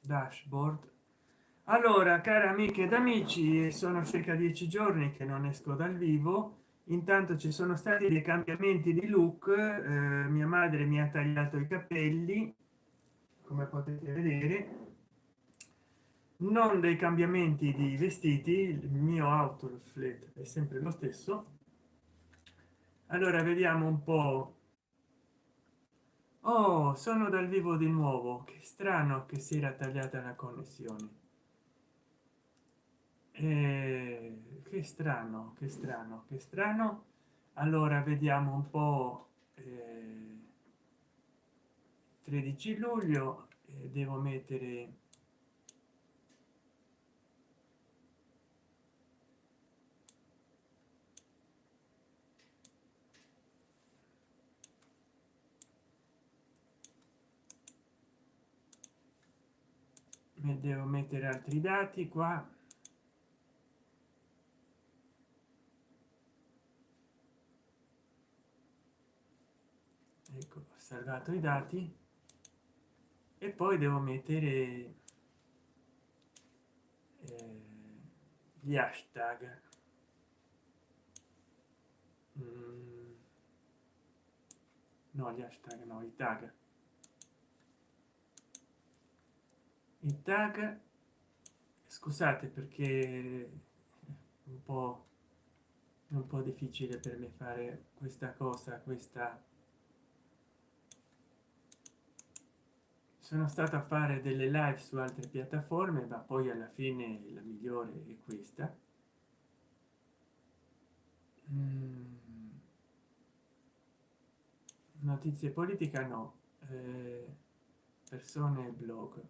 dashboard. Allora care amiche ed amici sono circa dieci giorni che non esco dal vivo. Intanto ci sono stati dei cambiamenti di look eh, mia madre mi ha tagliato i capelli come potete vedere. Non dei cambiamenti di vestiti il mio outfit è sempre lo stesso. Allora vediamo un po oh sono dal vivo di nuovo. Che strano che si era tagliata la connessione. Eh, che strano che strano che strano. Allora vediamo un po eh, 13 luglio eh, devo mettere devo mettere altri dati qua. Ecco ho salvato i dati. E poi devo mettere eh, gli hashtag. Mm. no gli hashtag no i tag i tag. Scusate perché un po un po difficile per me fare questa cosa questa. Sono stato a fare delle live su altre piattaforme ma poi alla fine la migliore è questa. Mm. notizie politica no. Eh, persone blog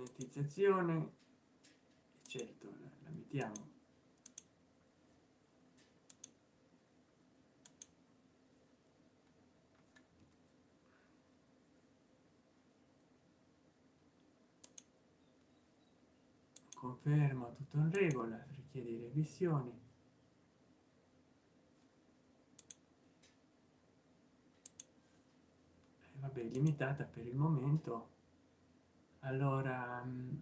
monetizzazione certo la, mettiamo. Conferma tutto in regola richiede revisioni. Vabbè limitata per il momento allora mm,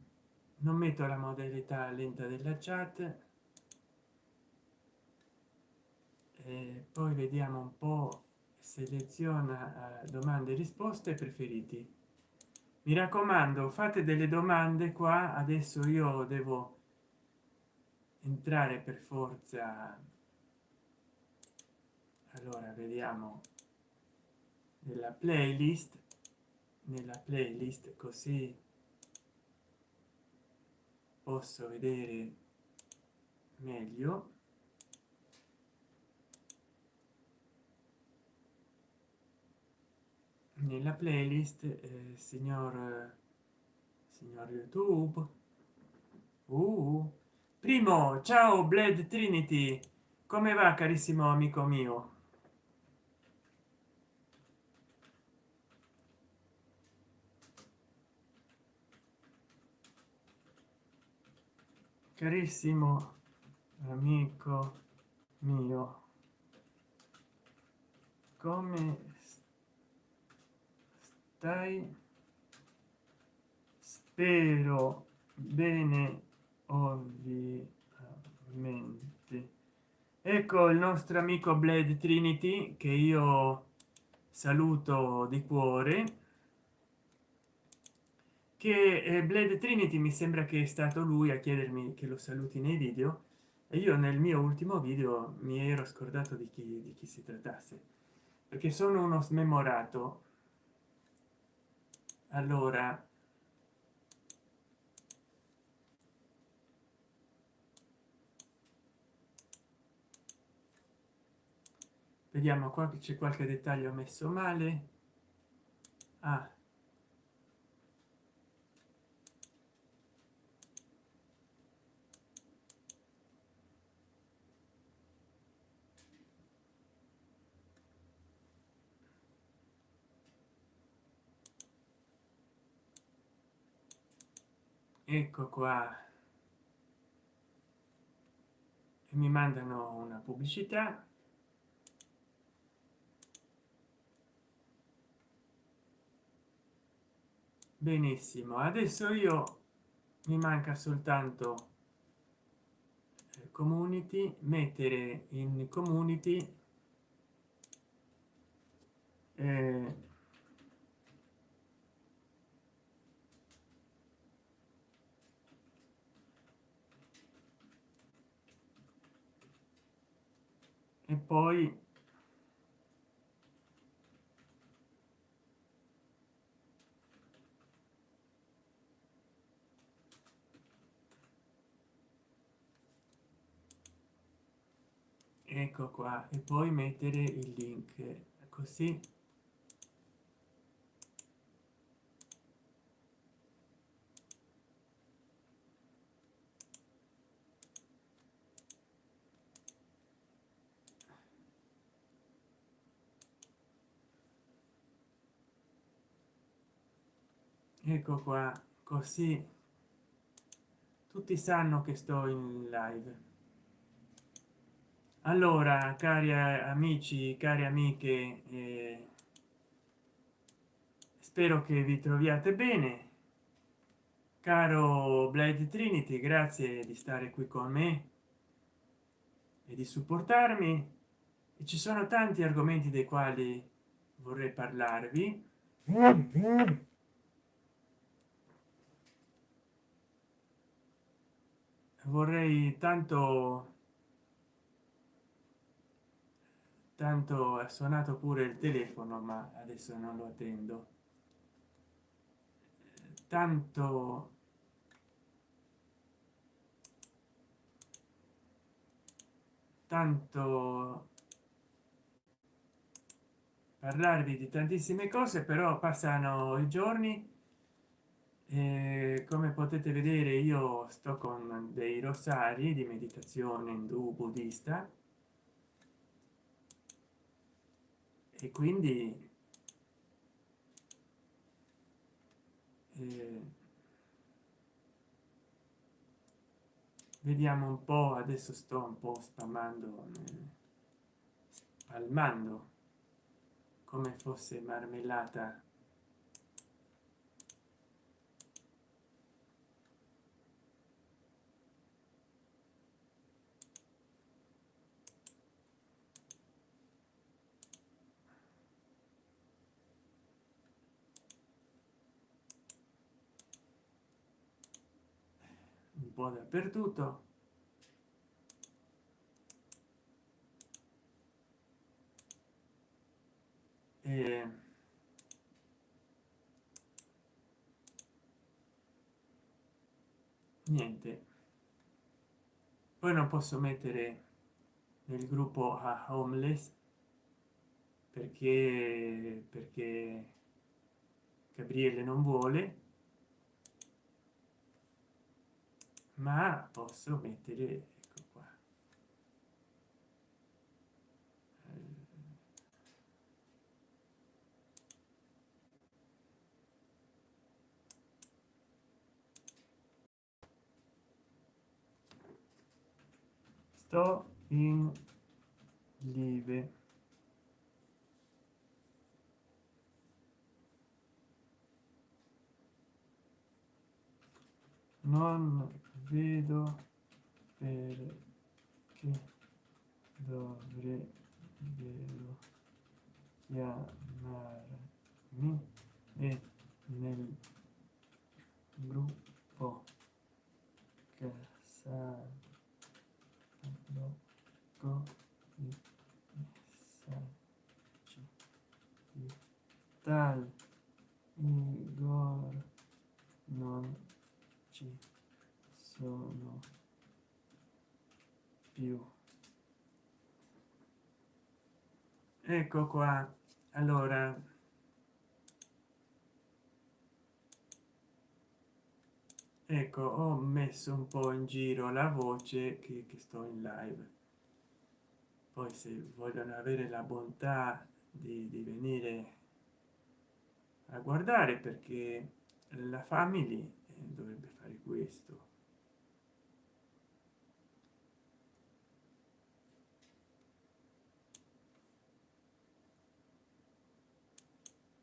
non metto la modalità lenta della chat. E poi vediamo un po seleziona eh, domande e risposte preferiti. Mi raccomando fate delle domande qua. Adesso io devo entrare per forza. Allora vediamo nella playlist nella playlist così posso vedere meglio. Nella playlist eh, signor signor youtube. Uh, primo ciao bled trinity. Come va carissimo amico mio carissimo amico mio come stai? Spero bene ovviamente. Ecco il nostro amico blade trinity che io saluto di cuore che eh, blade trinity mi sembra che è stato lui a chiedermi che lo saluti nei video e io nel mio ultimo video mi ero scordato di chi, di chi si trattasse perché sono uno smemorato. Allora vediamo qua che c'è qualche dettaglio messo male. Ah ecco qua. E mi mandano una pubblicità. Benissimo adesso io mi manca soltanto eh, community mettere in community eh, e poi ecco qua e poi mettere il link così ecco qua così tutti sanno che sto in live. Allora cari amici cari amiche eh, spero che vi troviate bene. Caro blade trinity grazie di stare qui con me e di supportarmi. E ci sono tanti argomenti dei quali vorrei parlarvi vorrei tanto tanto ha suonato pure il telefono ma adesso non lo attendo. Tanto tanto parlarvi di tantissime cose però passano i giorni e come potete vedere io sto con dei rosari di meditazione indù buddista e quindi eh, vediamo un po adesso sto un po spammando eh, spalmando come fosse marmellata po dappertutto. E niente. Poi non posso mettere nel gruppo a homeless perché perché gabriele non vuole ma posso mettere ecco qua. Sto in vedo perché dovrebbero chiamarmi e nel gruppo tal ecco qua. Allora. Ecco ho messo un po in giro la voce che, che sto in live. Poi se vogliono avere la bontà di, di venire a guardare perché la famiglia eh, dovrebbe fare questo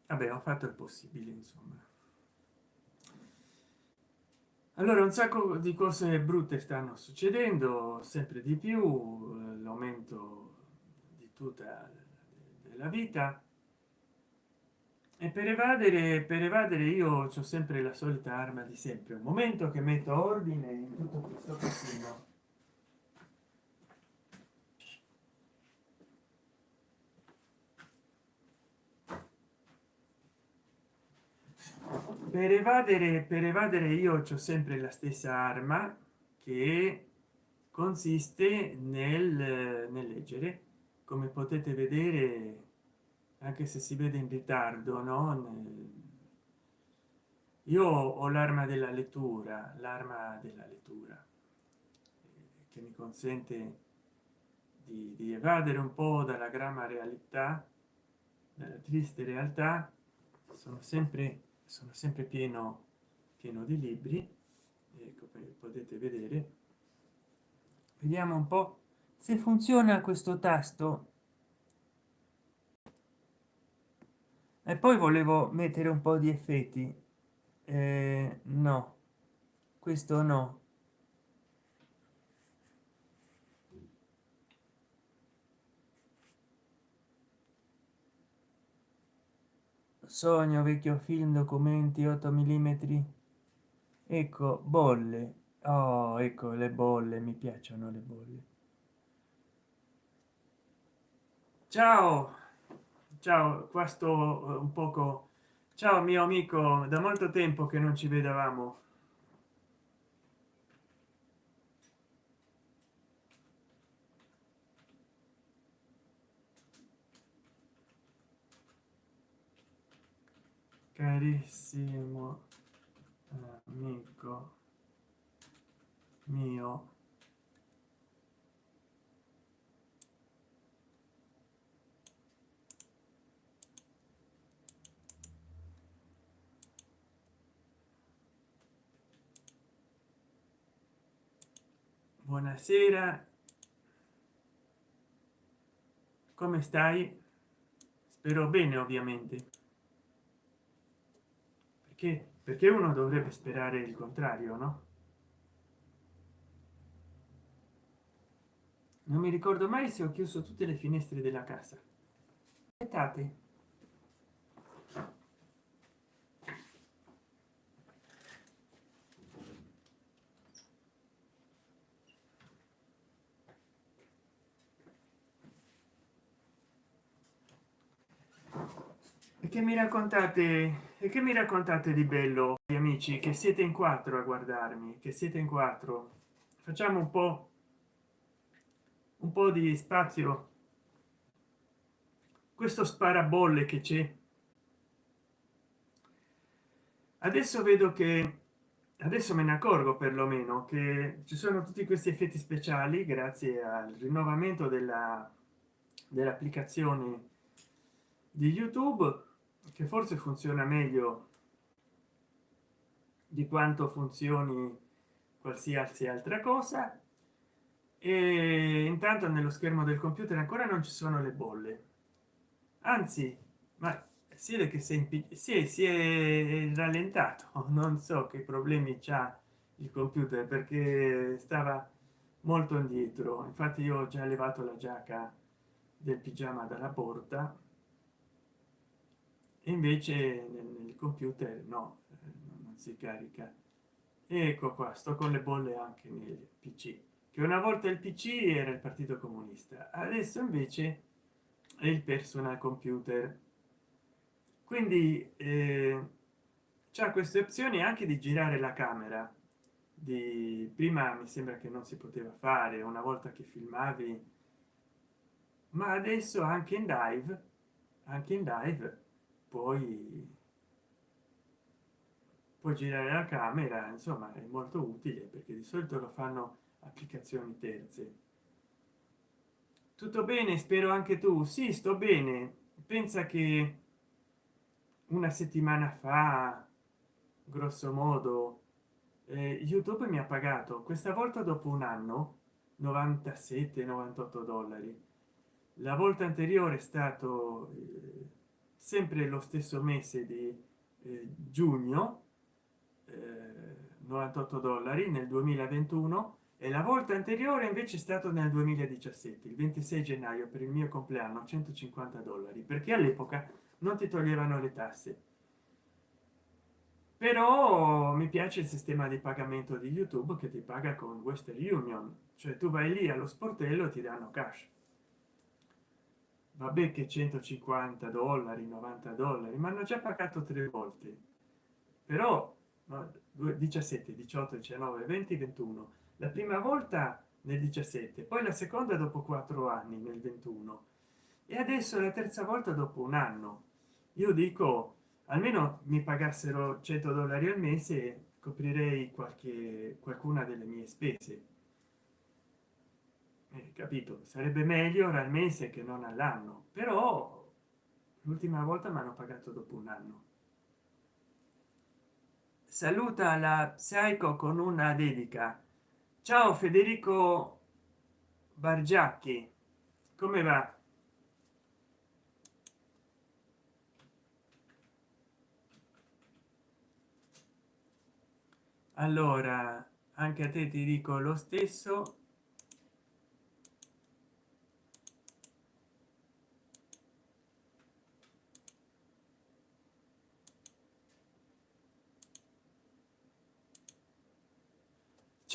ho fatto il possibile insomma. Allora un sacco di cose brutte stanno succedendo sempre di più eh, l'aumento di tutta la vita. E per evadere per evadere io ho sempre la solita arma di sempre un momento che metto ordine in tutto questo casino per evadere per evadere io ho sempre la stessa arma che consiste nel, nel leggere. Come potete vedere anche se si vede in ritardo no? Io ho l'arma della lettura l'arma della lettura che mi consente di, di evadere un po dalla gramma realtà dalla triste realtà. Sono sempre sono sempre pieno pieno di libri ecco potete vedere. Vediamo un po se funziona questo tasto. E poi volevo mettere un po di effetti. Eh, no questo no sogno vecchio film documenti 8 mm ecco bolle. Oh ecco le bolle mi piacciono le bolle. Ciao! Ciao qua sto eh, un poco. Ciao mio amico da molto tempo che non ci vedevamo carissimo amico mio. Buonasera. Come stai? Spero bene ovviamente perché perché uno dovrebbe sperare il contrario no? Non mi ricordo mai se ho chiuso tutte le finestre della casa. Aspettate. Che mi raccontate e che mi raccontate di bello gli amici che siete in quattro a guardarmi che siete in quattro? Facciamo un po un po di spazio. Questo sparabolle che c'è. Adesso vedo che adesso me ne accorgo perlomeno che ci sono tutti questi effetti speciali grazie al rinnovamento della dell'applicazione di youtube che forse funziona meglio di quanto funzioni qualsiasi altra cosa. E intanto nello schermo del computer ancora non ci sono le bolle. Anzi ma si vede che si è, si è rallentato. Non so che problemi c'ha il computer perché stava molto indietro. Infatti io ho già levato la giacca del pigiama dalla porta invece nel computer no eh, non si carica. Ecco qua sto con le bolle anche nel pc che una volta il pc era il partito comunista adesso invece è il personal computer. Quindi eh, c'è queste opzioni anche di girare la camera. Di prima mi sembra che non si poteva fare una volta che filmavi ma adesso anche in live anche in live poi puoi girare la camera insomma è molto utile perché di solito lo fanno applicazioni terze. Tutto bene? Spero anche tu. Sì sto bene. Pensa che una settimana fa grosso modo eh, youtube mi ha pagato. Questa volta dopo un anno 97 98 dollari. La volta anteriore è stato eh, sempre lo stesso mese di eh, giugno eh, 98 dollari nel 2021 e la volta anteriore invece è stato nel 2017 il 26 gennaio per il mio compleanno 150 dollari perché all'epoca non ti toglievano le tasse. Però mi piace il sistema di pagamento di youtube che ti paga con western union cioè tu vai lì allo sportello ti danno cash vabbè che 150 dollari 90 dollari ma hanno già pagato tre volte. Però no, 17 18 19 20 21 la prima volta nel 17 poi la seconda dopo quattro anni nel 21 e adesso la terza volta dopo un anno. Io dico almeno mi pagassero 100 dollari al mese coprirei qualche qualcuna delle mie spese eh, capito sarebbe meglio al mese che non all'anno però l'ultima volta mi hanno pagato dopo un anno. Saluta la psycho con una dedica. Ciao federico bargiacchi come va? Allora anche a te ti dico lo stesso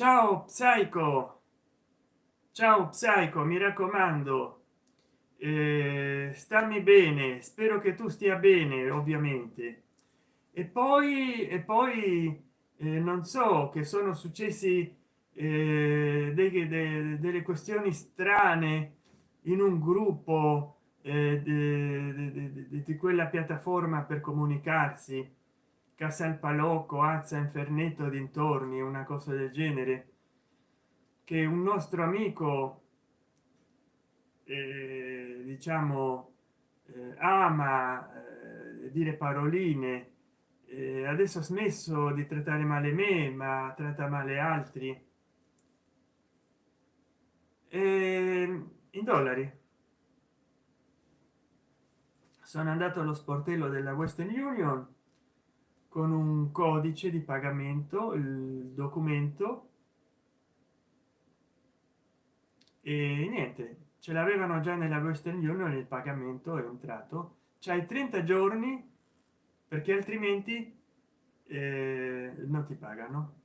ciao psycho. Ciao psycho mi raccomando. Eh, stammi bene spero che tu stia bene ovviamente. E poi e poi eh, non so che sono successi eh, dei, de, delle questioni strane in un gruppo eh, di quella piattaforma per comunicarsi casal palocco azza infernetto dintorni una cosa del genere. Che un nostro amico eh, diciamo eh, ama eh, dire paroline eh, adesso ha smesso di trattare male me ma tratta male altri. E in dollari. Sono andato allo sportello della western union con un codice di pagamento il documento. E niente ce l'avevano già nella western union il pagamento è entrato. C'hai 30 giorni perché altrimenti eh, non ti pagano.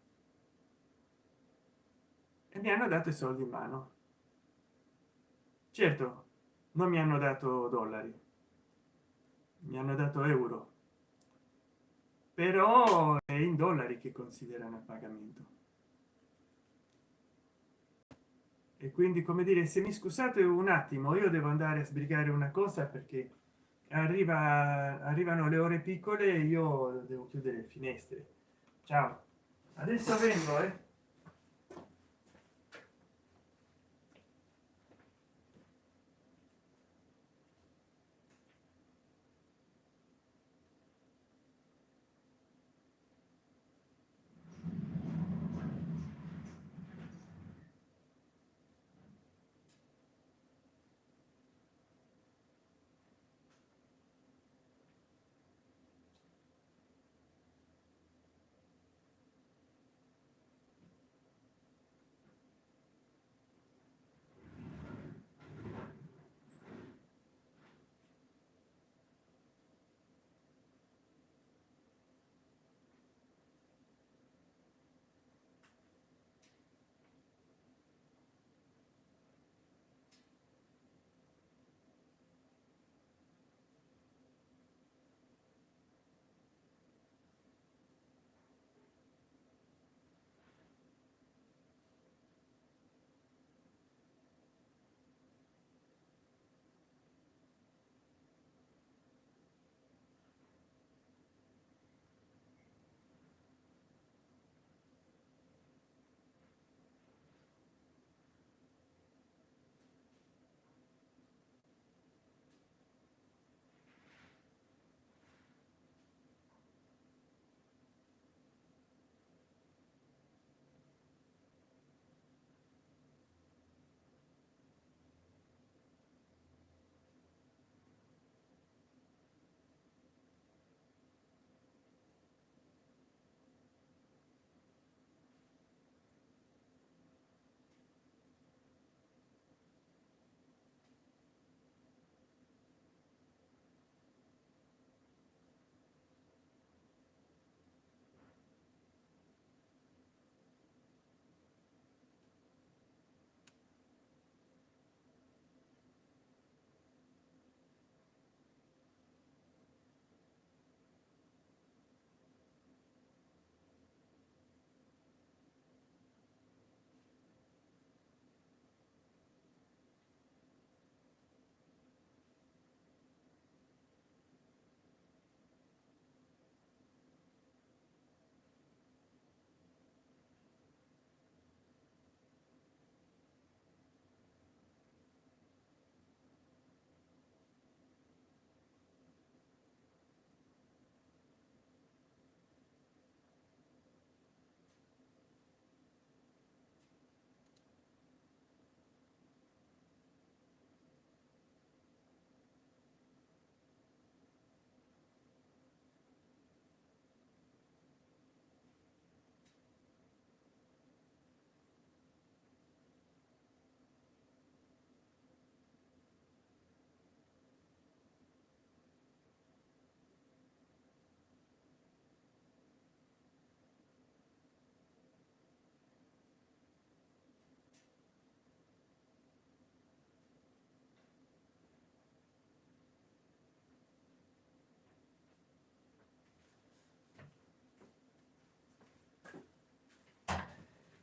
E mi hanno dato i soldi in mano. Certo non mi hanno dato dollari. Mi hanno dato euro però è in dollari che considerano il pagamento. E quindi come dire se mi scusate un attimo io devo andare a sbrigare una cosa perché arriva arrivano le ore piccole e io devo chiudere le finestre. Ciao. Adesso vengo eh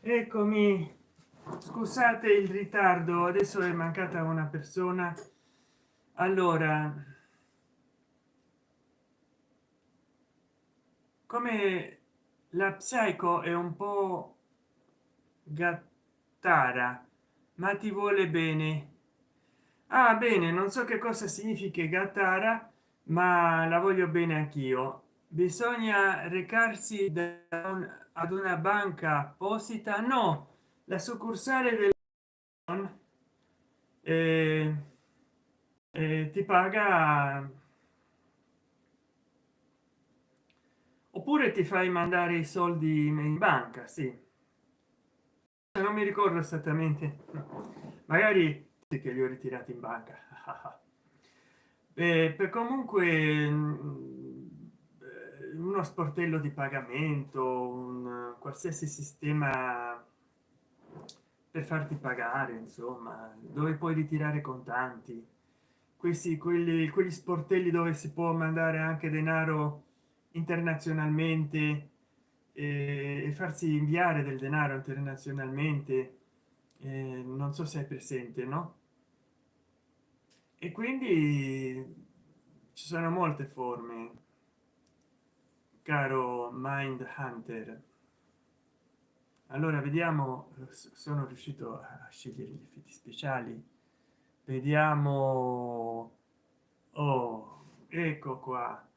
eccomi. Scusate il ritardo adesso è mancata una persona. Allora come la psycho è un po gattara ma ti vuole bene. Ah bene non so che cosa significa gattara ma la voglio bene anch'io. Bisogna recarsi un, ad una banca apposita? No la succursale del eh, eh, ti paga oppure ti fai mandare i soldi in banca sì. Non mi ricordo esattamente magari che li ho ritirati in banca. Eh, per comunque uno sportello di pagamento un qualsiasi sistema per farti pagare insomma dove puoi ritirare contanti. Questi quelli quegli sportelli dove si può mandare anche denaro internazionalmente e farsi inviare del denaro internazionalmente eh, non so se è presente no? E quindi ci sono molte forme caro mind hunter. Allora vediamo sono riuscito a scegliere gli effetti speciali. Vediamo oh ecco qua.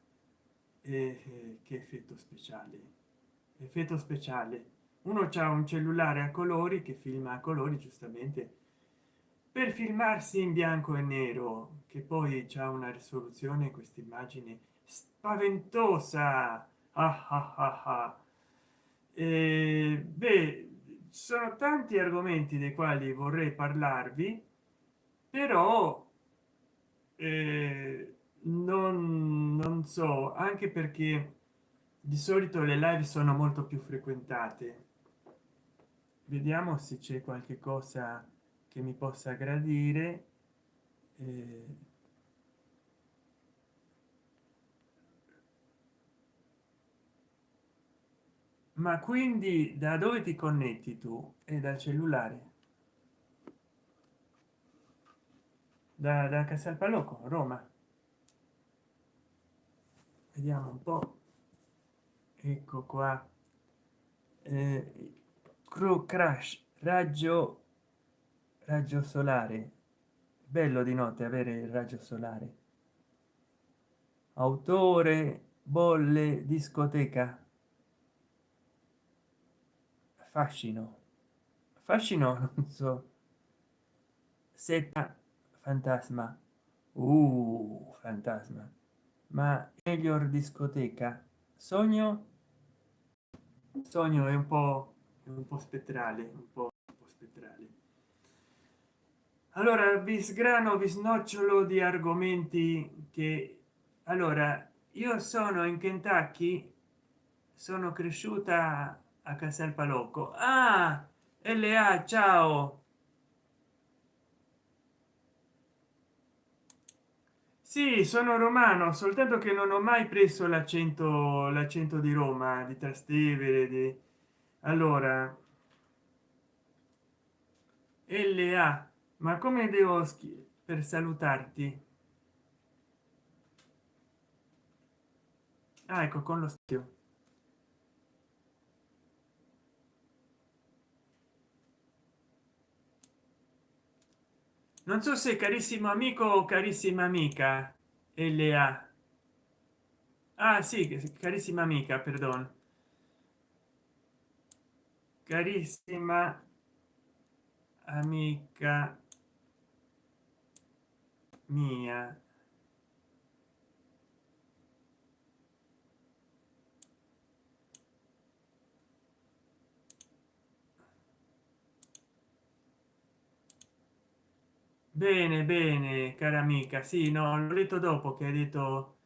E che effetto speciale? Effetto speciale. Uno c'ha un cellulare a colori che filma a colori giustamente per filmarsi in bianco e nero che poi c'è una risoluzione questa immagine spaventosa ah, ah, ah, ah. E, beh sono tanti argomenti dei quali vorrei parlarvi però eh, non, non so anche perché di solito le live sono molto più frequentate vediamo se c'è qualche cosa che mi possa gradire eh, ma quindi da dove ti connetti tu e dal cellulare? Da, da Casalpaloco Roma. Vediamo un po. Ecco qua. Eh, crew crash raggio raggio solare. Bello di notte avere il raggio solare. Autore bolle discoteca fascino. Fascino non so. Setta fantasma. Uh, fantasma. Ma miglior discoteca? Sogno? Sogno è un po un po spettrale un po', un po spettrale. Allora vi sgrano vi snocciolo di argomenti che allora io sono in kentucky sono cresciuta a casal palocco ah la ciao. Sì sono romano soltanto che non ho mai preso l'accento l'accento di roma di trastevere di allora la ma come devo per salutarti? Ah, ecco con lo stio non so se carissimo amico o carissima amica la ah sì carissima amica perdon. Carissima amica mia bene bene cara amica. Sì no l'ho letto dopo che hai detto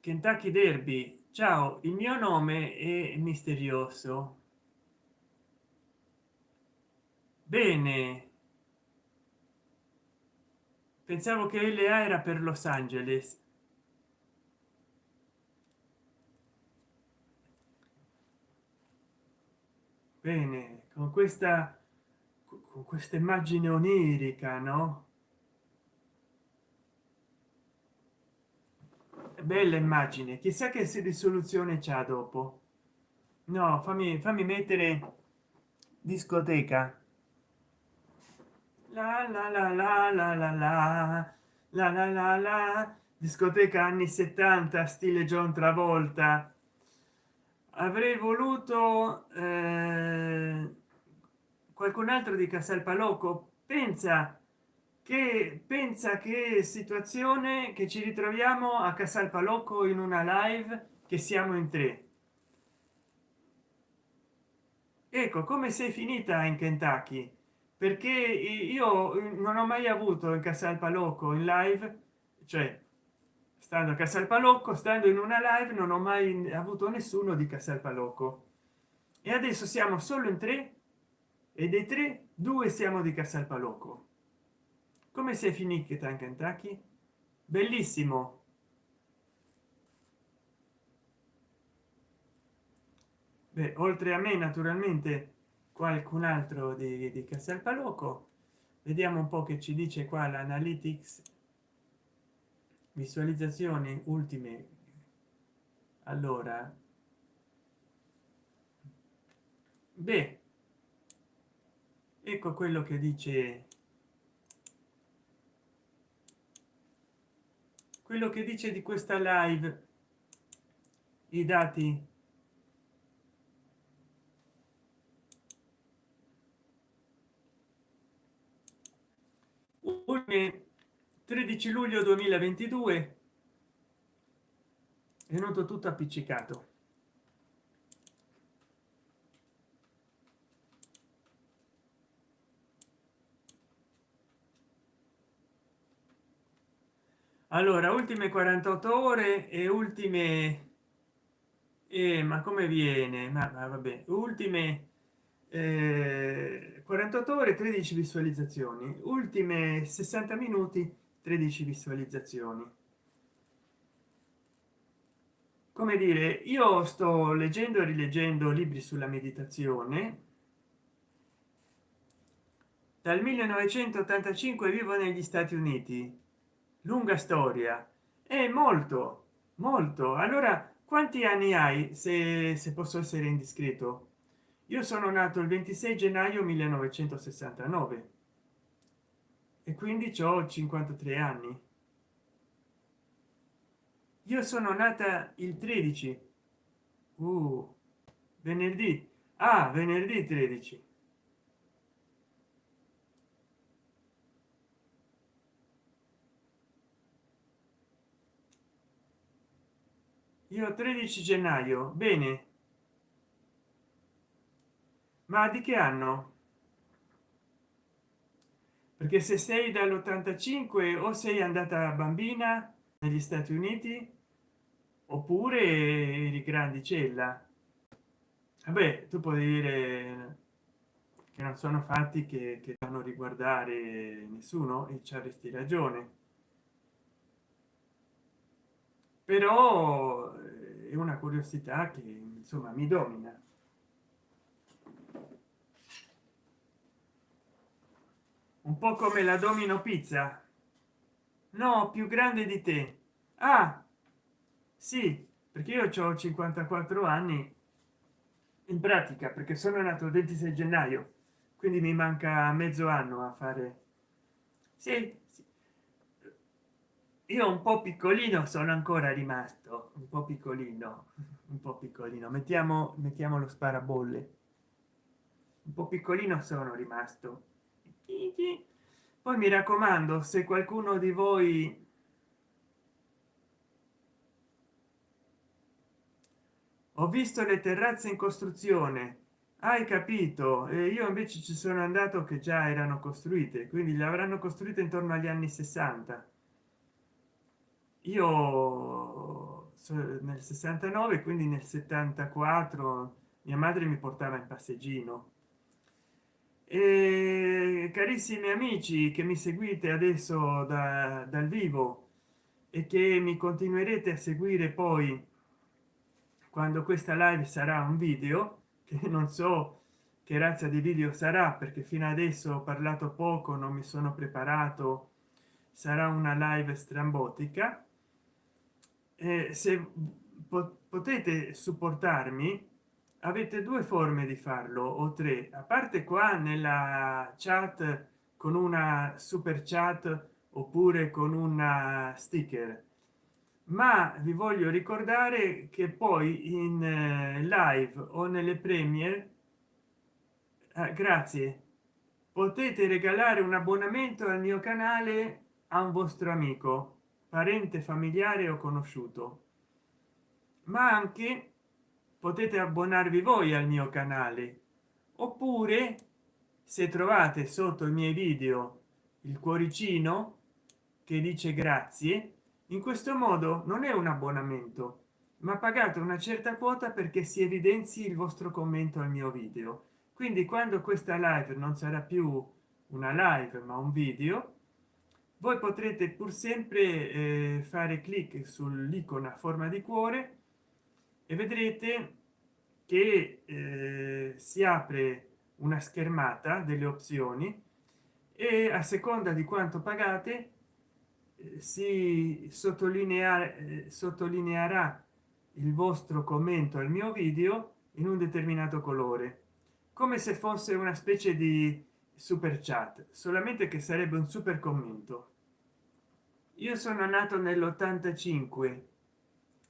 kentucky derby. Ciao il mio nome è misterioso. Bene. Pensavo che la era per los angeles. Bene con questa con questa immagine onirica no? Bella immagine. Chissà che si risoluzione c'ha dopo. No fammi fammi mettere discoteca. La la la la la la la. La la la la. Discoteca anni 70 stile john travolta. Avrei voluto eh, qualcun altro di casal palocco pensa che pensa che situazione che ci ritroviamo a casal palocco in una live che siamo in tre. Ecco come sei finita in kentucky? Perché io non ho mai avuto il casal palocco in live cioè stando a casal palocco stando in una live non ho mai avuto nessuno di casal palocco e adesso siamo solo in tre e dei tre due siamo di casal palocco come sei finita in kentucky bellissimo. Beh, oltre a me naturalmente qualcun altro di, di casal palocco vediamo un po che ci dice qua l'analytics. Visualizzazioni ultime. Allora. Beh ecco quello che dice. Quello che dice di questa live. I dati. Ultime 13 luglio 2022 è venuto tutto appiccicato allora ultime 48 ore e ultime eh, ma come viene? Ma, ma vabbè ultime eh, 48 ore 13 visualizzazioni. Ultime 60 minuti 13 visualizzazioni. Come dire io sto leggendo e rileggendo libri sulla meditazione. Dal 1985 vivo negli stati uniti lunga storia. È molto molto. Allora quanti anni hai se, se posso essere indiscreto? Io sono nato il 26 gennaio 1969 e quindi ho 53 anni. Io sono nata il 13 uh, venerdì. Ah venerdì 13 io 13 gennaio bene. Ma di che anno? Perché se sei dall'85 o sei andata bambina negli stati uniti oppure eri grandicella. Vabbè tu puoi dire che non sono fatti che, che fanno riguardare nessuno e ci avresti ragione però è una curiosità che insomma mi domina. Un po come la domino pizza. No più grande di te. Ah sì perché io ho 54 anni in pratica perché sono nato il 26 gennaio quindi mi manca mezzo anno a fare. Sì. Io un po piccolino sono ancora rimasto un po piccolino un po piccolino. Mettiamo mettiamo lo sparabolle. Un po piccolino sono rimasto. Poi mi raccomando se qualcuno di voi ho visto le terrazze in costruzione. Hai capito? E io invece ci sono andato che già erano costruite quindi le avranno costruite intorno agli anni 60 io nel 69 quindi nel 74 mia madre mi portava in passeggino. E carissimi amici che mi seguite adesso da, dal vivo e che mi continuerete a seguire poi quando questa live sarà un video che non so che razza di video sarà perché fino adesso ho parlato poco non mi sono preparato sarà una live strambotica se potete supportarmi avete due forme di farlo o tre. A parte qua nella chat con una super chat oppure con una sticker. Ma vi voglio ricordare che poi in eh, live o nelle premiere eh, grazie potete regalare un abbonamento al mio canale a un vostro amico parente familiare o conosciuto. Ma anche potete abbonarvi voi al mio canale. Oppure se trovate sotto i miei video il cuoricino che dice grazie in questo modo non è un abbonamento ma pagate una certa quota perché si evidenzi il vostro commento al mio video. Quindi quando questa live non sarà più una live ma un video voi potrete pur sempre eh, fare clic sull'icona forma di cuore e vedrete che eh, si apre una schermata delle opzioni e a seconda di quanto pagate si sottolinea eh, sottolineerà il vostro commento al mio video in un determinato colore come se fosse una specie di super chat solamente che sarebbe un super commento. Io sono nato nell'85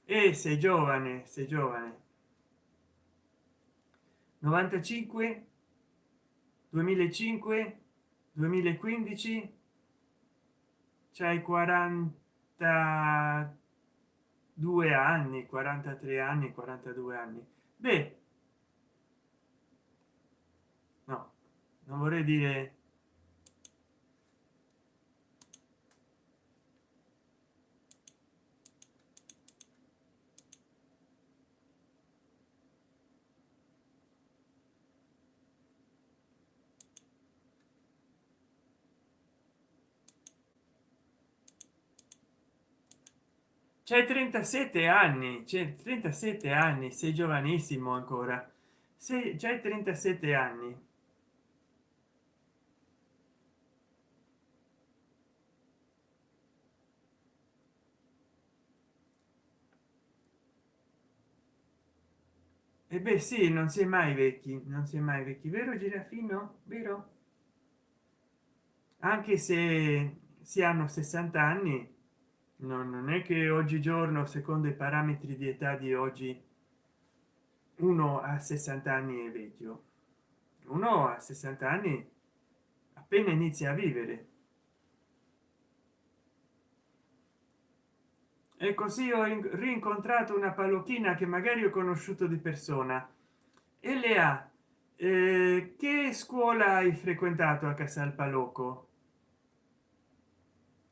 e sei giovane sei giovane. 95 2005 2015 c'hai 42 anni 43 anni 42 anni. Beh no non vorrei dire c'è 37 anni c'è 37 anni sei giovanissimo ancora. Se c'è 37 anni e beh sì non si è mai vecchi non si è mai vecchi vero girafino vero? Anche se si hanno 60 anni no, non è che oggigiorno secondo i parametri di età di oggi uno a 60 anni è vecchio. Uno a 60 anni appena inizia a vivere e così ho rincontrato una pallottina che magari ho conosciuto di persona. E le ha eh, che scuola hai frequentato a casal palocco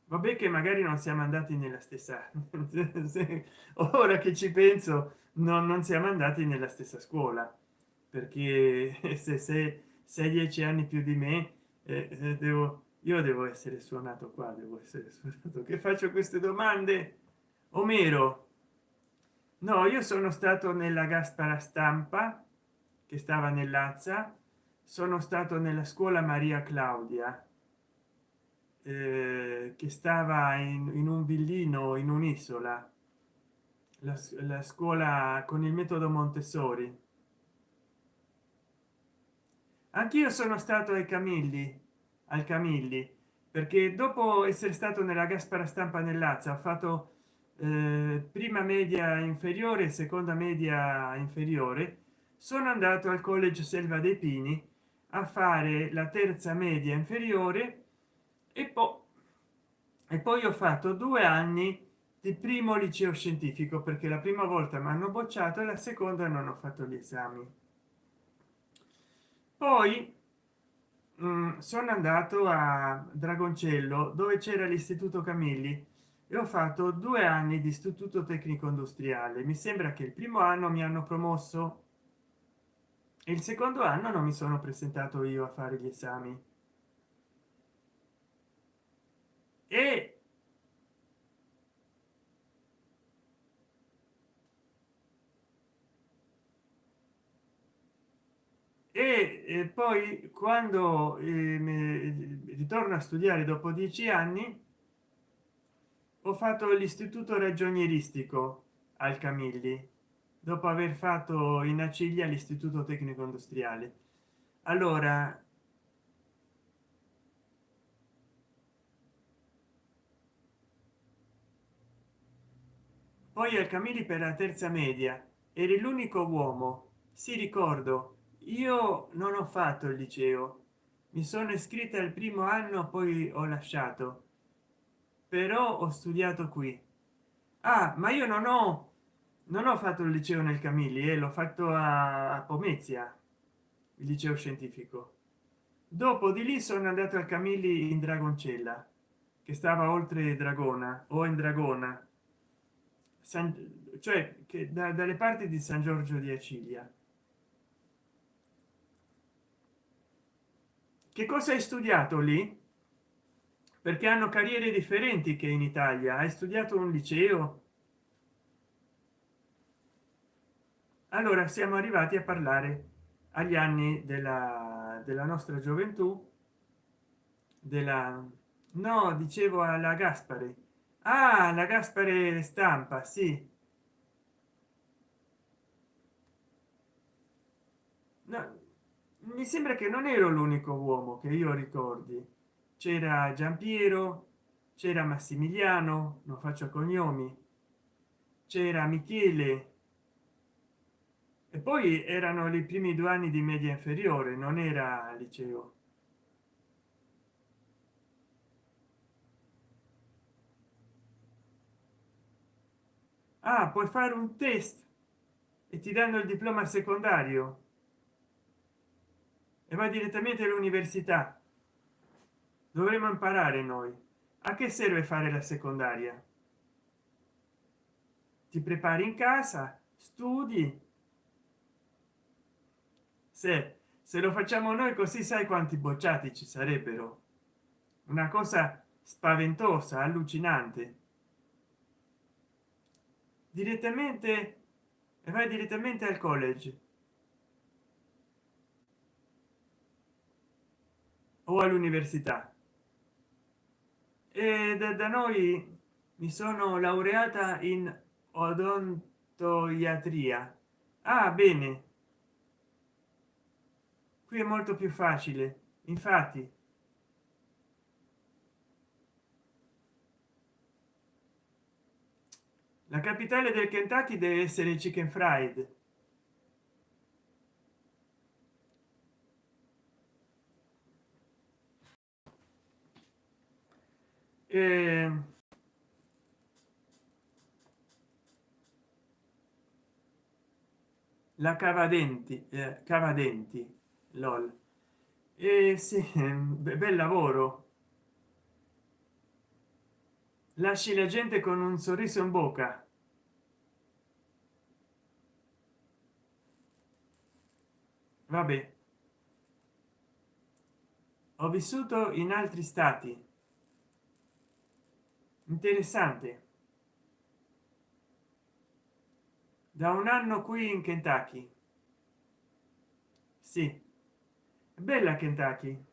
vabbè che magari non siamo andati nella stessa ora che ci penso non, non siamo andati nella stessa scuola. Perché se sei dieci anni più di me eh, eh, devo io devo essere suonato qua devo essere suonato. Che faccio queste domande omero no io sono stato nella gaspara stampa che stava nell'azza sono stato nella scuola maria claudia eh, che stava in, in, un villino in un'isola la, la scuola con il metodo montessori. Anch'io sono stato ai camilli al camilli perché dopo essere stato nella gaspara stampa nell'azza ho fatto prima media inferiore seconda media inferiore sono andato al college selva dei pini a fare la terza media inferiore e poi e poi ho fatto due anni di primo liceo scientifico perché la prima volta mi hanno bocciato e la seconda non ho fatto gli esami. Poi mh, mm, sono andato a dragoncello dove c'era l'istituto camilli e ho fatto due anni di istituto tecnico industriale. Mi sembra che il primo anno mi hanno promosso. E il secondo anno non mi sono presentato io a fare gli esami. E e, poi quando eh, ritorno a studiare dopo dieci anni ho fatto l'istituto ragionieristico al camilli dopo aver fatto in aciglia l'istituto tecnico industriale. Allora poi al camilli per la terza media eri l'unico uomo. Si ricordo io non ho fatto il liceo. Mi sono iscritta al primo anno poi ho lasciato però ho studiato qui. Ah ma io non ho non ho fatto il liceo nel camilli e eh, l'ho fatto a pomezia il liceo scientifico. Dopo di lì sono andato al camilli in dragoncella che stava oltre dragona o in dragona. San, cioè che da, dalle parti di san giorgio di acilia. Che cosa hai studiato lì perché hanno carriere differenti che in italia. Hai studiato un liceo? Allora siamo arrivati a parlare agli anni della, della nostra gioventù della no dicevo alla gaspare. Ah la gaspare stampa sì. No, mi sembra che non ero l'unico uomo che io ricordi c'era giampiero c'era massimiliano non faccio cognomi. C'era michele. E poi erano i primi due anni di media inferiore non era liceo. Ah puoi fare un test e ti danno il diploma secondario. E va direttamente all'università dovremmo imparare noi. A che serve fare la secondaria? Ti prepari in casa studi. Se se lo facciamo noi così sai quanti bocciati ci sarebbero. Una cosa spaventosa allucinante. Direttamente e vai direttamente al college. O all'università da, da noi mi sono laureata in odontoiatria. Ah bene. Qui è molto più facile. Infatti. La capitale del kentucky deve essere chicken fried eh, la cavadenti eh, cavadenti lol. E eh, sì, bel lavoro. Lasci la gente con un sorriso in bocca. Vabbè. Ho vissuto in altri stati. Interessante da un anno qui in kentucky. Sì. Bella kentucky.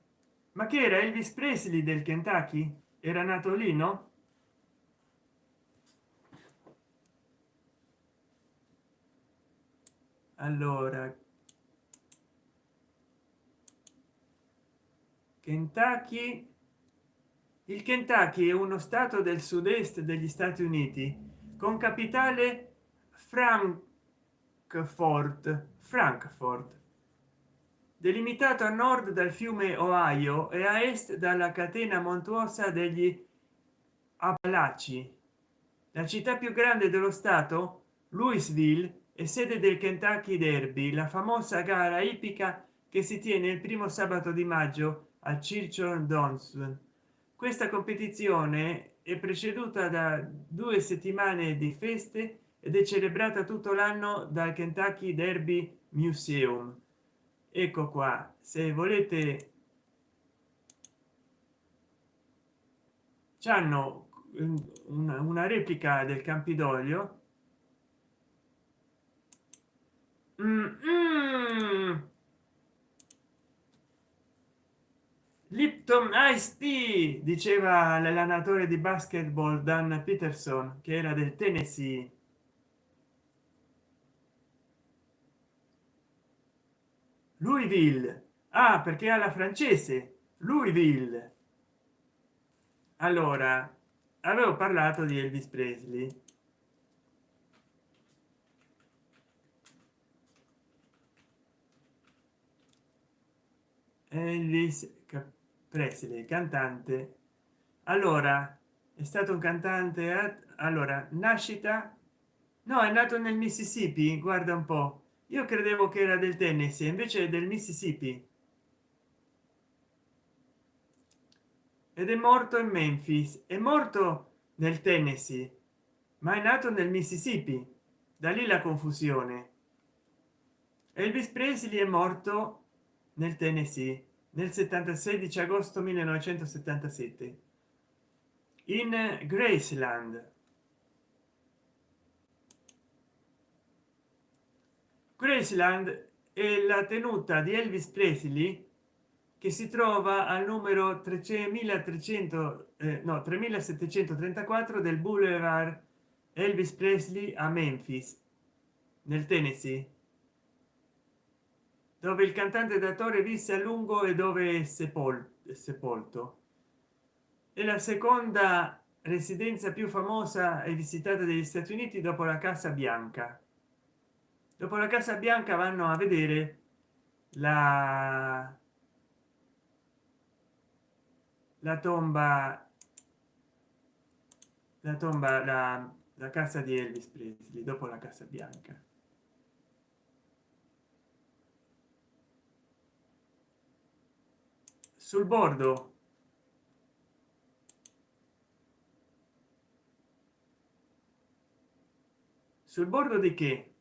Ma che era elvis presley del kentucky? Era nato lì no? Allora. Kentucky. Il kentucky è uno stato del sud-est degli stati uniti con capitale frankfurt frankfurt delimitato a nord dal fiume ohio e a est dalla catena montuosa degli appalachi. La città più grande dello stato louisville è sede del kentucky derby la famosa gara ippica che si tiene il primo sabato di maggio a churchill downs. Questa competizione è preceduta da due settimane di feste ed è celebrata tutto l'anno dal kentucky derby museum. Ecco qua se volete. Hanno una, una replica del campidoglio. Mm, mm. lipton ice tea diceva l'allenatore di basketball dan peterson che era del tennessee louisville. Ah perché alla francese. Louisville. Allora avevo parlato di elvis presley. Elvis presley cantante. Allora è stato un cantante allora nascita? No è nato nel mississippi guarda un po io credevo che era del tennessee invece del mississippi. Ed è morto in memphis. È morto nel tennessee ma è nato nel mississippi. Da lì la confusione. Elvis presley è morto nel tennessee nel 76 agosto 1977 in graceland graceland è la tenuta di elvis presley che si trova al numero 3300 eh, no 3734 del boulevard elvis presley a memphis nel tennessee dove il cantante d'attore visse a lungo e dove è sepolto, sepolto. È la seconda residenza più famosa e visitata degli stati uniti dopo la casa bianca dopo la casa bianca vanno a vedere la la tomba la tomba la, la casa di elvis presley dopo la casa bianca. Sul bordo. Sul bordo di che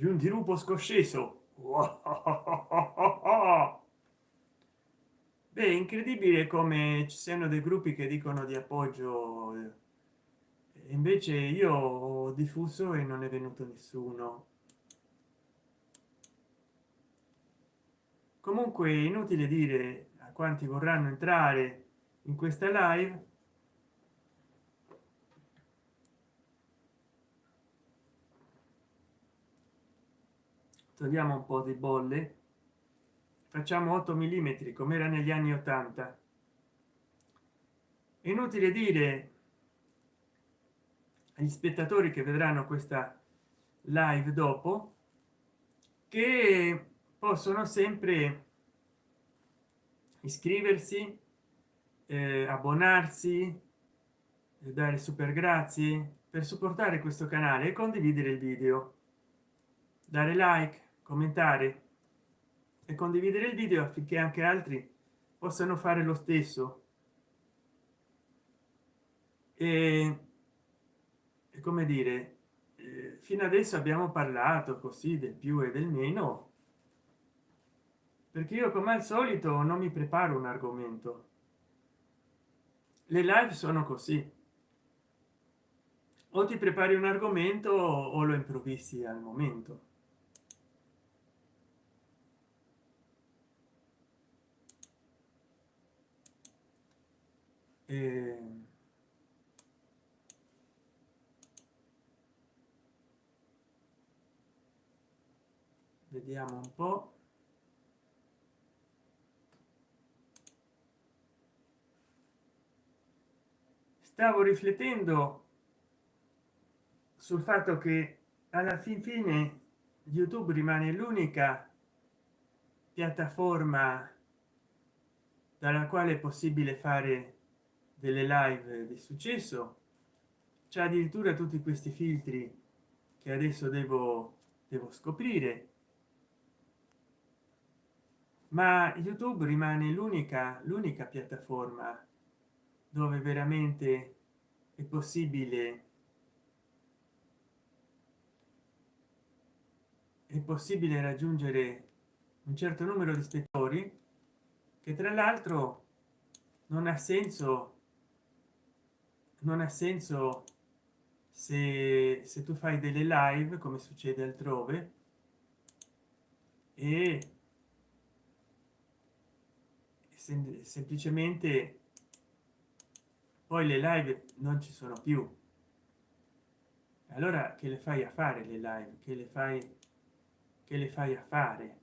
di un dirupo scosceso. Beh incredibile come ci siano dei gruppi che dicono di appoggio invece io ho diffuso e non è venuto nessuno. Comunque inutile dire a quanti vorranno entrare in questa live togliamo un po di bolle. Facciamo 8 mm come era negli anni 80 inutile dire agli spettatori che vedranno questa live dopo che possono sempre iscriversi eh, abbonarsi eh, dare super grazie per supportare questo canale e condividere il video. Dare like commentare e condividere il video affinché anche altri possano fare lo stesso. E, e come dire eh, fino adesso abbiamo parlato così del più e del meno perché io come al solito non mi preparo un argomento. Le live sono così. O ti prepari un argomento o lo improvvisi al momento e... vediamo un po. Stavo riflettendo sul fatto che alla fin fine youtube rimane l'unica piattaforma dalla quale è possibile fare delle live di successo. C'è addirittura tutti questi filtri che adesso devo devo scoprire. Ma youtube rimane l'unica l'unica piattaforma dove veramente è possibile è possibile raggiungere un certo numero di spettatori che tra l'altro non ha senso non ha senso se, se tu fai delle live come succede altrove e sem semplicemente poi le live non ci sono più. Allora che le fai a fare le live? Che le fai che le fai a fare?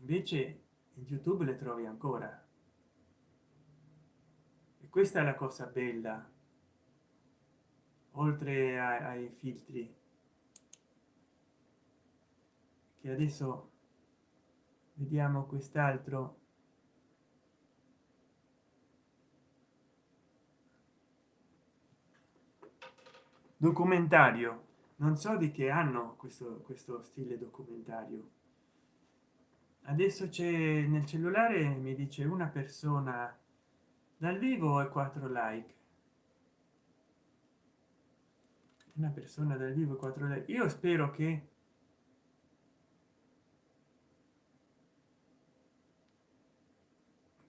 Invece in youtube le trovi ancora questa è la cosa bella. Oltre ai filtri. Che adesso vediamo quest'altro. Documentario. Non so di che hanno questo questo stile documentario. Adesso c'è nel cellulare mi dice una persona dal vivo e quattro like. Una persona dal vivo e quattro like. Io spero che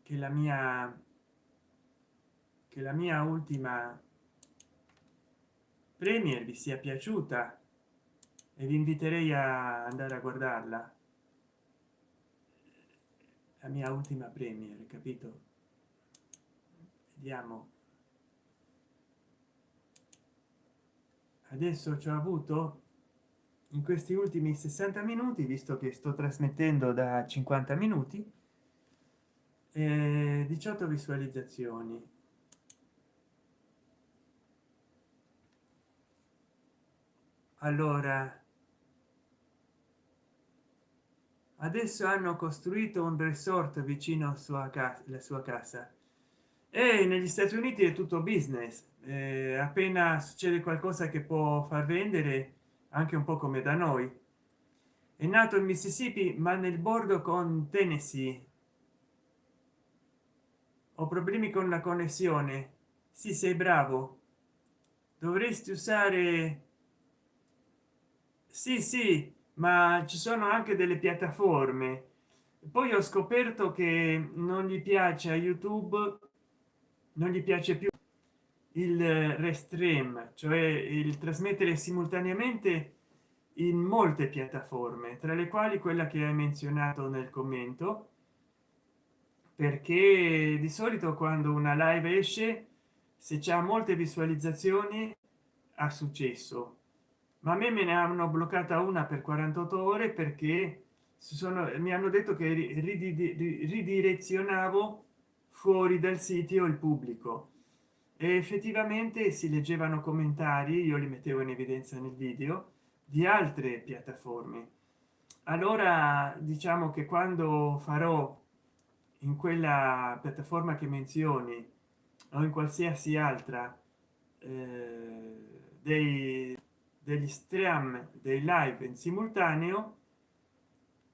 che la mia che la mia ultima premier vi sia piaciuta e vi inviterei a andare a guardarla. La mia ultima premier capito vediamo adesso ci ho avuto in questi ultimi 60 minuti visto che sto trasmettendo da 50 minuti 18 visualizzazioni. Allora adesso hanno costruito un resort vicino a sua casa la sua casa e negli stati uniti è tutto business. Eh, appena succede qualcosa che può far vendere anche un po come da noi. È nato in mississippi ma nel bordo con tennessee. Ho problemi con la connessione. Si sei bravo. Dovresti usare sì sì ma ci sono anche delle piattaforme. Poi ho scoperto che non gli piace a youtube non gli piace più il restream cioè il trasmettere simultaneamente in molte piattaforme tra le quali quella che hai menzionato nel commento perché di solito quando una live esce se c'è molte visualizzazioni ha successo. Ma a me me ne hanno bloccata una per 48 ore perché sono mi hanno detto che ridirezionavo fuori dal sito il pubblico. E effettivamente si leggevano commentari io li mettevo in evidenza nel video di altre piattaforme. Allora diciamo che quando farò in quella piattaforma che menzioni o in qualsiasi altra eh, dei degli stream dei live in simultaneo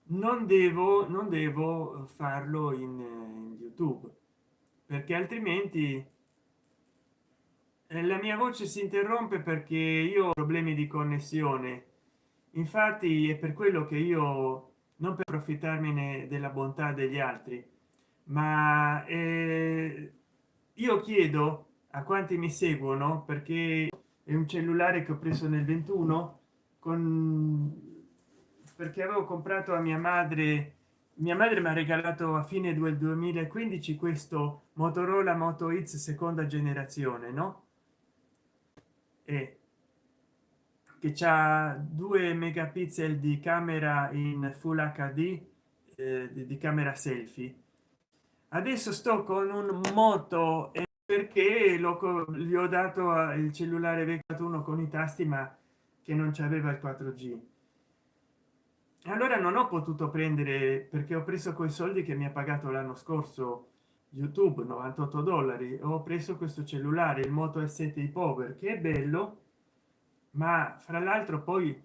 non devo non devo farlo in, in youtube perché altrimenti eh, la mia voce si interrompe perché io ho problemi di connessione. Infatti è per quello che io non per approfittarmene della bontà degli altri ma eh, io chiedo a quanti mi seguono perché è un cellulare che ho preso nel 21 con perché avevo comprato a mia madre mia madre mi ha regalato a fine del 2015 questo motorola moto x seconda generazione no? E che c'ha 2 megapixel di camera in full hd eh, di camera selfie. Adesso sto con un moto perché lo gli ho dato il cellulare vecchio uno con i tasti ma che non c'aveva il 4g allora non ho potuto prendere perché ho preso quei soldi che mi ha pagato l'anno scorso youtube 98 dollari. Ho preso questo cellulare il moto s7 power che è bello ma fra l'altro poi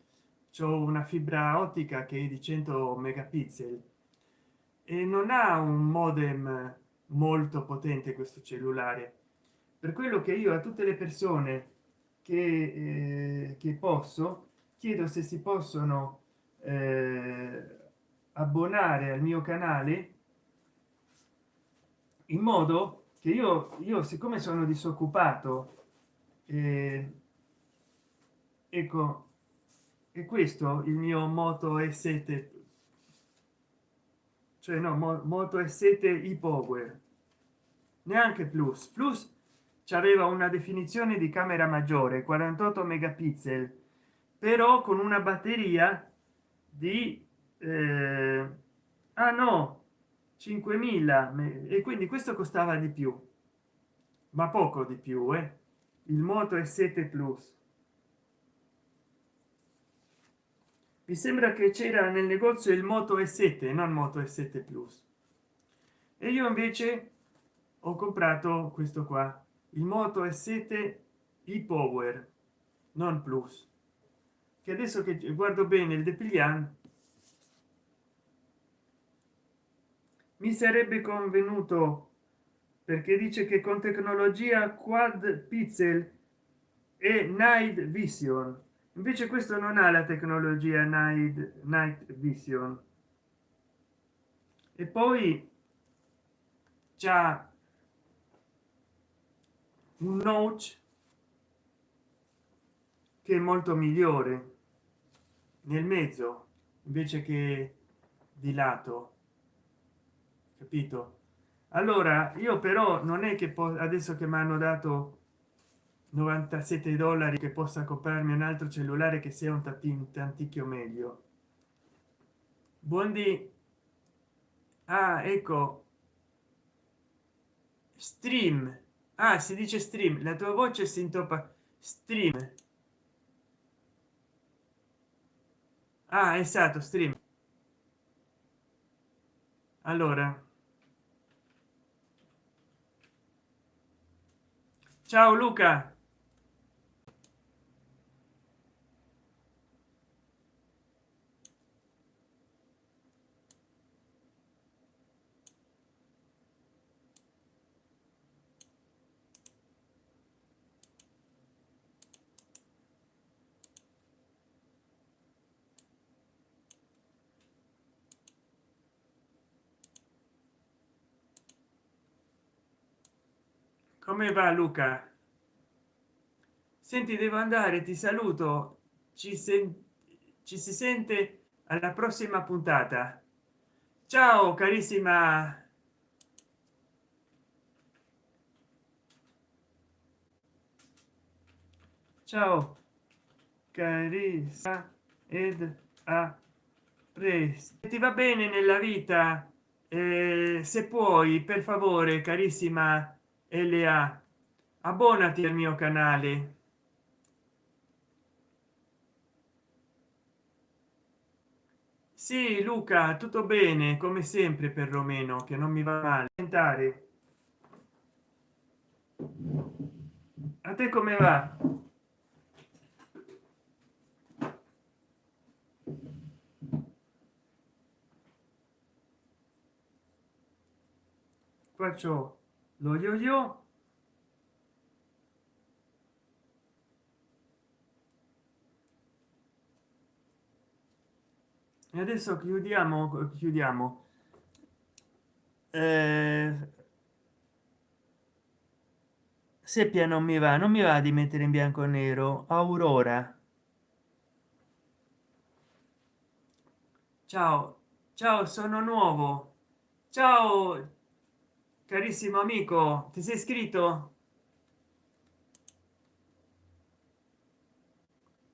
c'è una fibra ottica che è di 100 megapixel. E non ha un modem molto potente questo cellulare. Per quello che io a tutte le persone che, eh, che posso chiedo se si possono eh, abbonare al mio canale in modo che io io siccome sono disoccupato eh, ecco e questo il mio moto e 7 cioè no moto e7 i power. Neanche plus. Plus aveva una definizione di camera maggiore 48 megapixel però con una batteria di eh, ah no 5000 e quindi questo costava di più ma poco di più eh? il moto è 7 plus. Mi sembra che c'era nel negozio il moto e 7 non moto e 7 plus. E io invece ho comprato questo qua. Il moto e 7 i power non plus che adesso che guardo bene il depliant mi sarebbe convenuto perché dice che con tecnologia quad pixel e night vision. Invece questo non ha la tecnologia night night vision. E poi già un notch che è molto migliore nel mezzo invece che di lato. Capito? Allora io però non è che adesso che mi hanno dato 97 dollari che possa comprarmi un altro cellulare che sia un tanticchio meglio. Buondì ah ecco. Stream. Ah si dice stream. La tua voce si intoppa. Stream ah esatto stream. Allora. Ciao luca come va luca? Senti devo andare ti saluto. Ci, sen ci si sente alla prossima puntata. Ciao carissima. Ciao carissima ed a presto. Ti va bene nella vita? Eh, se puoi per favore carissima la abbonati al mio canale. Sì luca tutto bene come sempre perlomeno che non mi va male. Diventare a te come va? Faccio lo yo yo. E adesso chiudiamo chiudiamo. Eh, seppia non mi va non mi va di mettere in bianco e nero. Aurora. Ciao ciao sono nuovo. Ciao carissimo amico ti sei iscritto?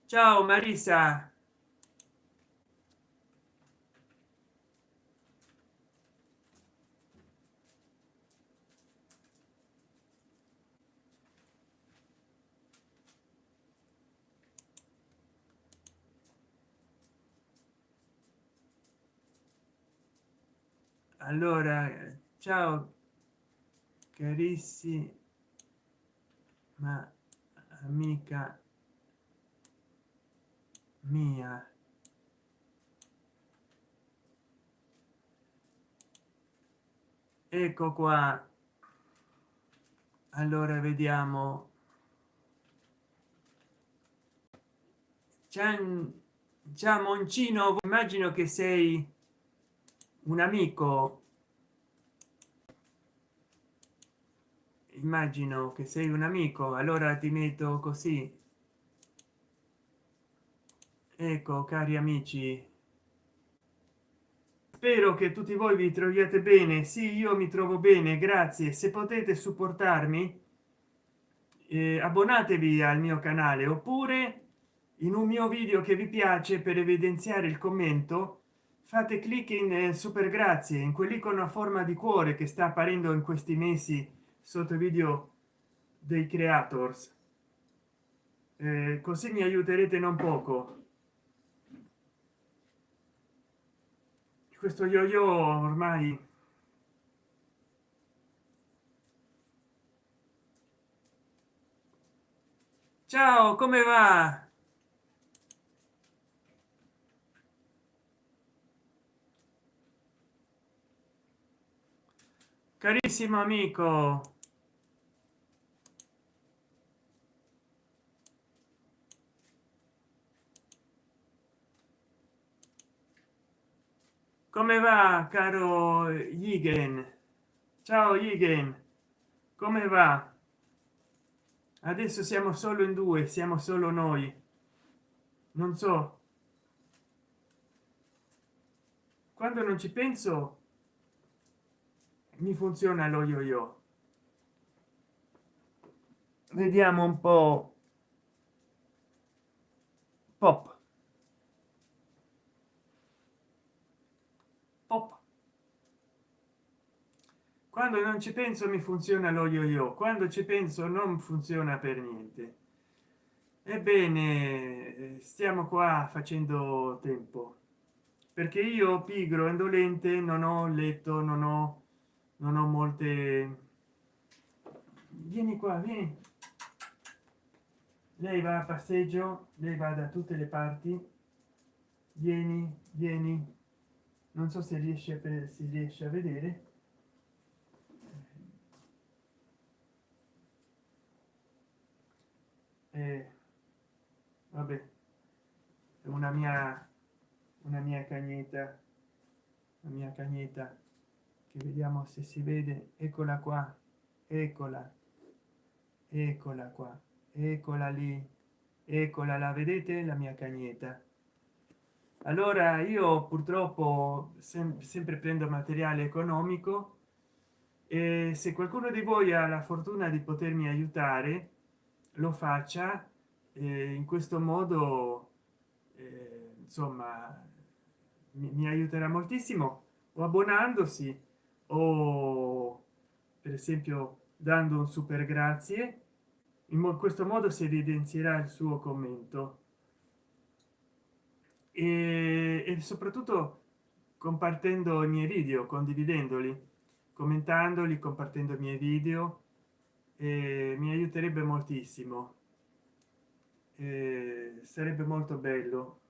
Ciao marisa allora ciao carissima amica mia. Ecco qua. Allora vediamo. Già moncino immagino che sei un amico immagino che sei un amico allora ti metto così. Ecco cari amici. Spero che tutti voi vi troviate bene. Sì io mi trovo bene grazie. Se potete supportarmi eh, abbonatevi al mio canale oppure in un mio video che vi piace per evidenziare il commento fate clic in eh, super grazie in quell'icono a forma di cuore che sta apparendo in questi mesi sotto i video dei creators. Eh, così mi aiuterete non poco. Questo yo yo ormai ciao come va? Carissimo amico come va caro Yigen ciao Yigen come va? Adesso siamo solo in due siamo solo noi. Non so. Quando non ci penso mi funziona lo yo yo vediamo un po. Pop quando non ci penso mi funziona lo yo yo quando ci penso non funziona per niente. Ebbene stiamo qua facendo tempo perché io pigro indolente non ho letto non ho non ho molte vieni qua vieni. Lei va a passeggio lei va da tutte le parti. Vieni vieni. Non so se riesce per si riesce a vedere eh, vabbè una mia una mia cagnetta la mia cagnetta. Che vediamo se si vede. Eccola qua eccola eccola qua eccola lì eccola la vedete? La mia cagnetta. Allora io purtroppo sem sempre prendo materiale economico e se qualcuno di voi ha la fortuna di potermi aiutare lo faccia eh, in questo modo eh, insomma mi, mi aiuterà moltissimo o abbonandosi o per esempio dando un super grazie in questo modo si evidenzierà il suo commento. E, e soprattutto compartendo i miei video condividendoli commentandoli compartendo i miei video eh, mi aiuterebbe moltissimo. Eh, sarebbe molto bello.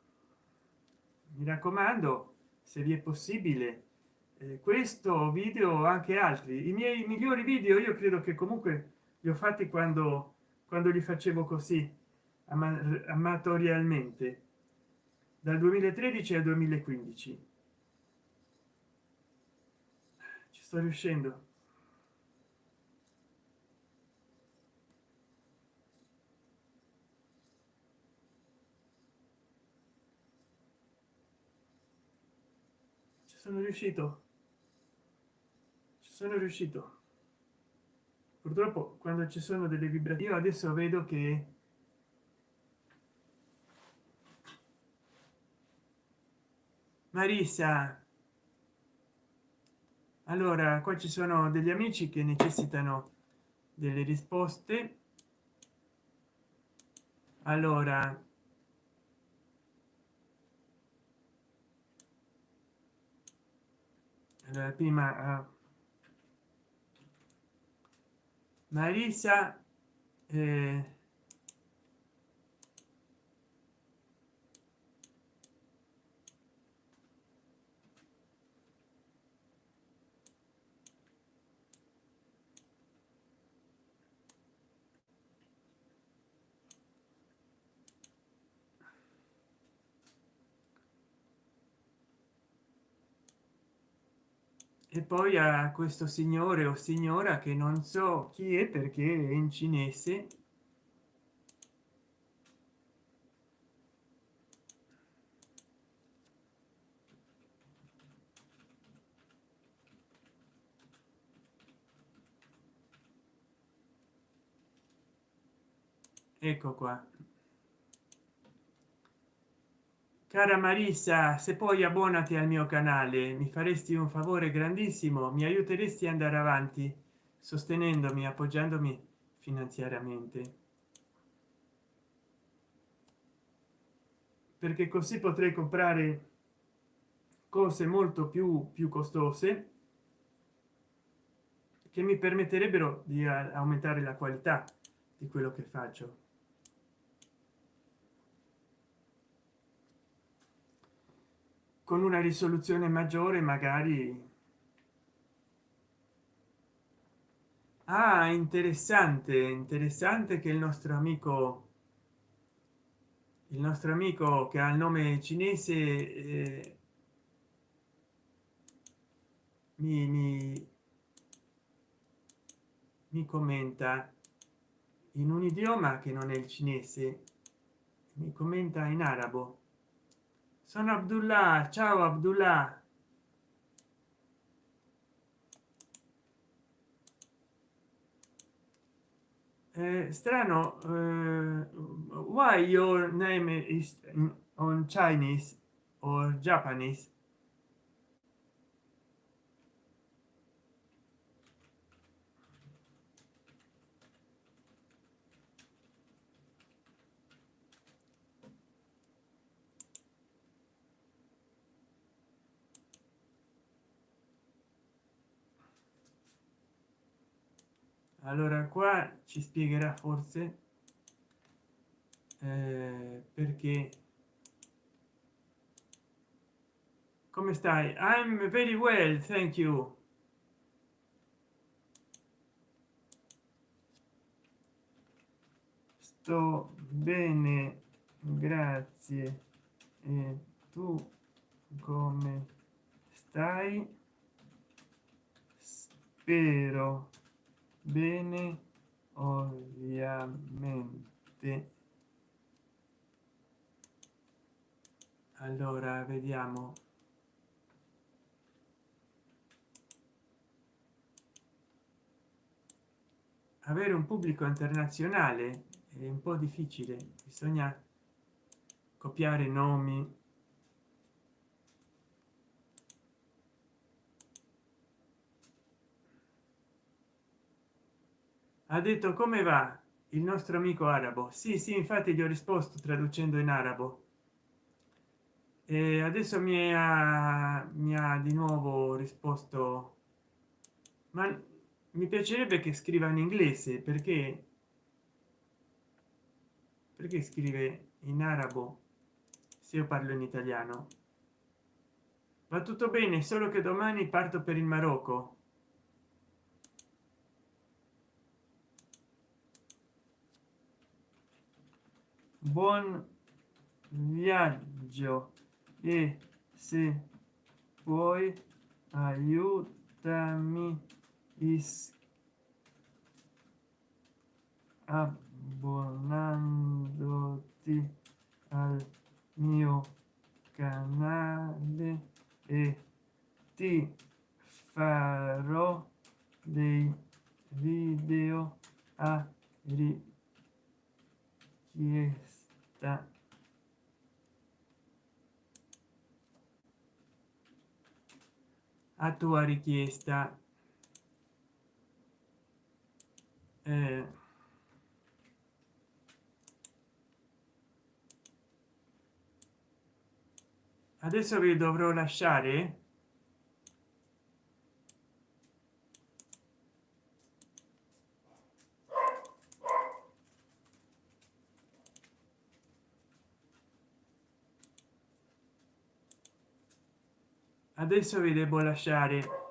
Mi raccomando se vi è possibile eh, questo video anche altri i miei migliori video io credo che comunque li ho fatti quando quando li facevo così amatorialmente dal 2013 al 2015 ci sto riuscendo ci sono riuscito. Sono riuscito. Purtroppo quando ci sono delle vibrazioni adesso vedo che marisa allora qua ci sono degli amici che necessitano delle risposte. Allora prima uh, marisa eh, e poi a questo signore o signora che non so chi è perché è in cinese. Ecco qua. Cara marissa se poi abbonati al mio canale mi faresti un favore grandissimo mi aiuteresti ad andare avanti sostenendomi appoggiandomi finanziariamente. Perché così potrei comprare cose molto più più costose che mi permetterebbero di aumentare la qualità di quello che faccio con una risoluzione maggiore magari. Ah, interessante interessante che il nostro amico il nostro amico che ha il nome cinese eh, mi, mi, mi commenta in un idioma che non è il cinese mi commenta in arabo sono abdullah. Ciao abdullah. Eh, strano uh, why your name is on chinese or japanese allora qua ci spiegherà forse eh, perché come stai? I'm very well thank you. Sto bene grazie. E tu come stai? Spero bene ovviamente. Allora vediamo. Avere un pubblico internazionale è un po difficile bisogna copiare nomi ha detto come va? Il nostro amico arabo. Sì sì infatti gli ho risposto traducendo in arabo. E adesso mi ha, mi ha di nuovo risposto ma mi piacerebbe che scriva in inglese perché perché scrive in arabo se io parlo in italiano? Va tutto bene solo che domani parto per il marocco buon viaggio. E se puoi aiutami. Abbonandoti al mio canale e ti farò dei video a richiesta da a tua richiesta. Eh, adesso vi dovrò lasciare adesso vi devo lasciare.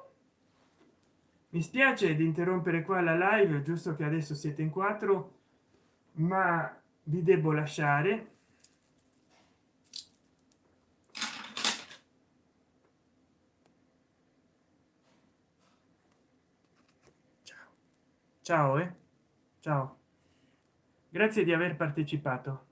Mi spiace di interrompere qua la live giusto che adesso siete in quattro ma vi devo lasciare. Ciao. Ciao eh? ciao. Grazie di aver partecipato